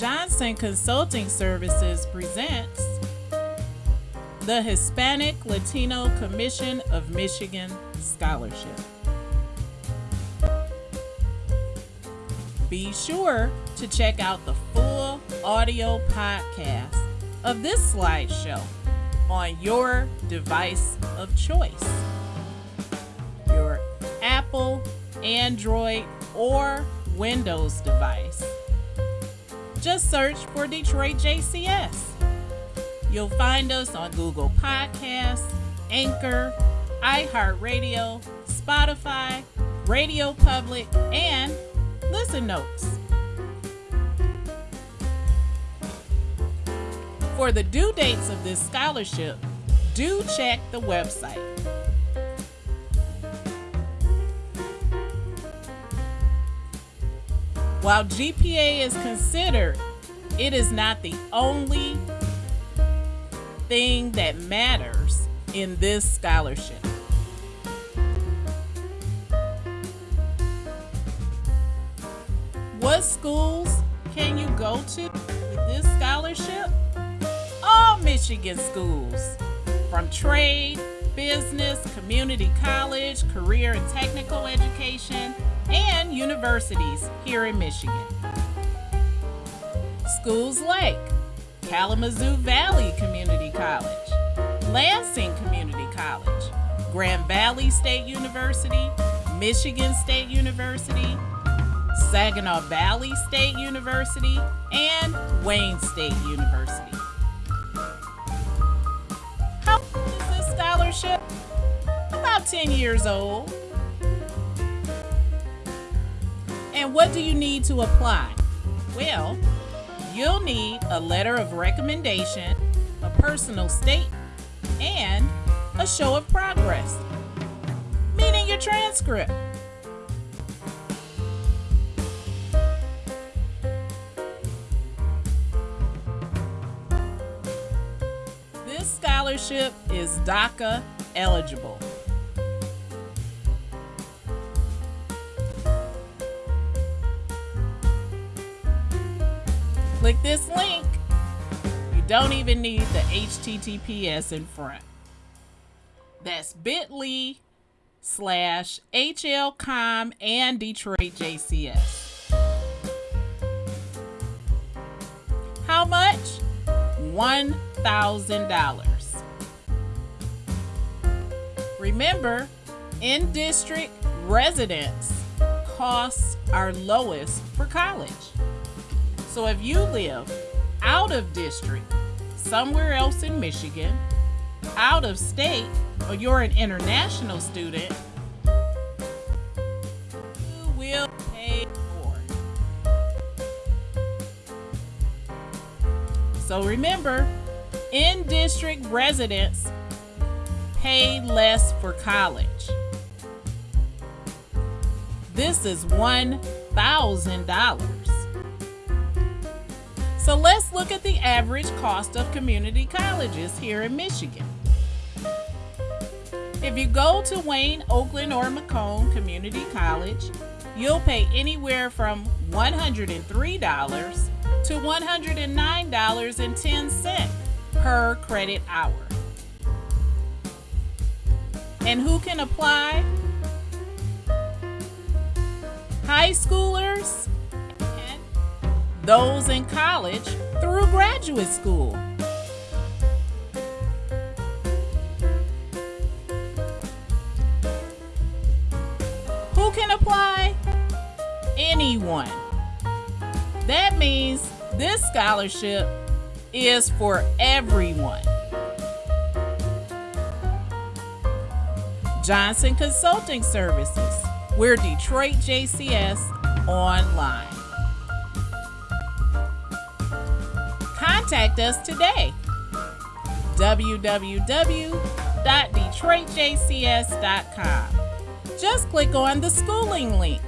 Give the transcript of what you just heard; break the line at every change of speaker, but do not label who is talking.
Johnson Consulting Services presents the Hispanic Latino Commission of Michigan Scholarship. Be sure to check out the full audio podcast of this slideshow on your device of choice your Apple, Android, or Windows device. Just search for Detroit JCS. You'll find us on Google Podcasts, Anchor, iHeartRadio, Spotify, Radio Public, and Listen Notes. For the due dates of this scholarship, do check the website. While GPA is considered, it is not the only thing that matters in this scholarship. What schools can you go to with this scholarship? All Michigan schools, from trade, business, community college, career and technical education, universities here in Michigan. Schools Lake, Kalamazoo Valley Community College, Lansing Community College, Grand Valley State University, Michigan State University, Saginaw Valley State University, and Wayne State University. How old is this scholarship? About 10 years old. And what do you need to apply? Well, you'll need a letter of recommendation, a personal statement, and a show of progress, meaning your transcript. This scholarship is DACA eligible. Click this link. You don't even need the HTTPS in front. That's bit.ly slash HLCOM and Detroit JCS. How much? $1,000. Remember, in district residents costs are lowest for college. So if you live out of district, somewhere else in Michigan, out of state, or you're an international student, you will pay more. So remember, in district residents pay less for college. This is $1,000. So let's look at the average cost of community colleges here in Michigan. If you go to Wayne, Oakland, or Macomb Community College, you'll pay anywhere from $103 to $109.10 per credit hour. And who can apply? High schoolers those in college through graduate school. Who can apply? Anyone. That means this scholarship is for everyone. Johnson Consulting Services. We're Detroit JCS online. Contact us today. www.detroitjcs.com. Just click on the schooling link.